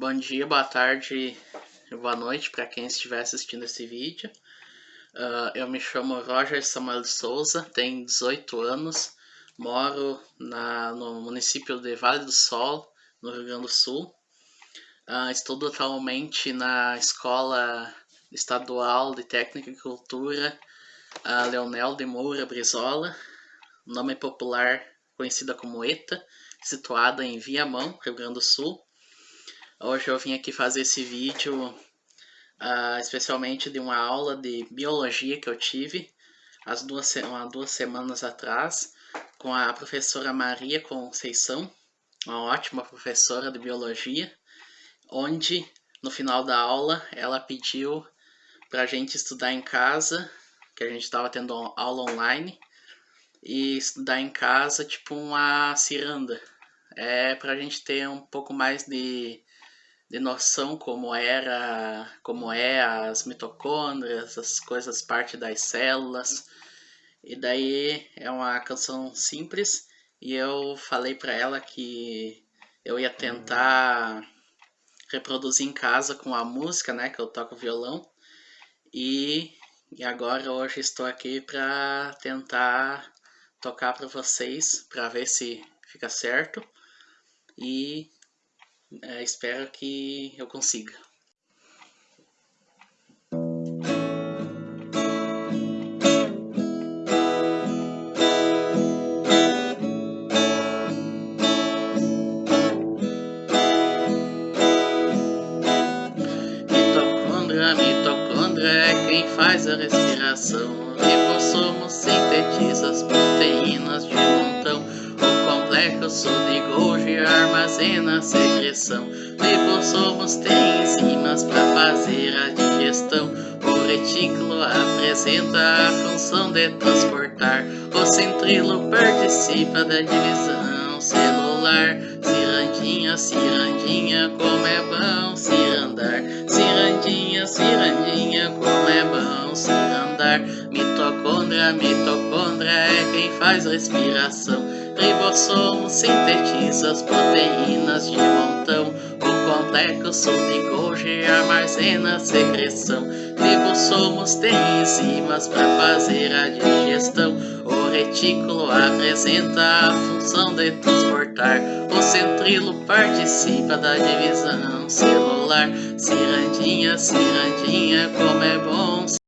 Bom dia, boa tarde, boa noite para quem estiver assistindo esse vídeo. Uh, eu me chamo Roger Samuel Souza, tenho 18 anos, moro na, no município de Vale do Sol, no Rio Grande do Sul. Uh, estudo atualmente na Escola Estadual de Técnica e Cultura uh, Leonel de Moura Brizola, nome popular conhecida como ETA, situada em Viamão, Rio Grande do Sul. Hoje eu vim aqui fazer esse vídeo uh, especialmente de uma aula de biologia que eu tive as duas, há duas semanas atrás com a professora Maria Conceição, uma ótima professora de biologia, onde no final da aula ela pediu para a gente estudar em casa, que a gente estava tendo aula online, e estudar em casa tipo uma ciranda. É para a gente ter um pouco mais de de noção como era, como é as mitocôndrias, as coisas parte das células. E daí é uma canção simples e eu falei para ela que eu ia tentar reproduzir em casa com a música, né, que eu toco violão. E, e agora hoje estou aqui para tentar tocar para vocês, para ver se fica certo. E é, espero que eu consiga. Mitocôndria, mitocôndria é quem faz a respiração. Lipossomos sintetiza as proteínas de montão. O complexo de Golgi armazena a secreção. Lipossomos têm enzimas para fazer a digestão. O retículo apresenta a função de transportar. O centrilo participa da divisão celular. Cirandinha, cirandinha, como é bom cirandar. Cirandinha, cirandinha, como é bom cirandar. Mitocôndria, mitocôndria é quem faz respiração ribossomos sintetiza as proteínas de montão. O complexo de Golgi armazena a secreção. Ribossomos têm enzimas para fazer a digestão. O retículo apresenta a função de transportar. O centrilo participa da divisão celular. Cirandinha, cirandinha, como é bom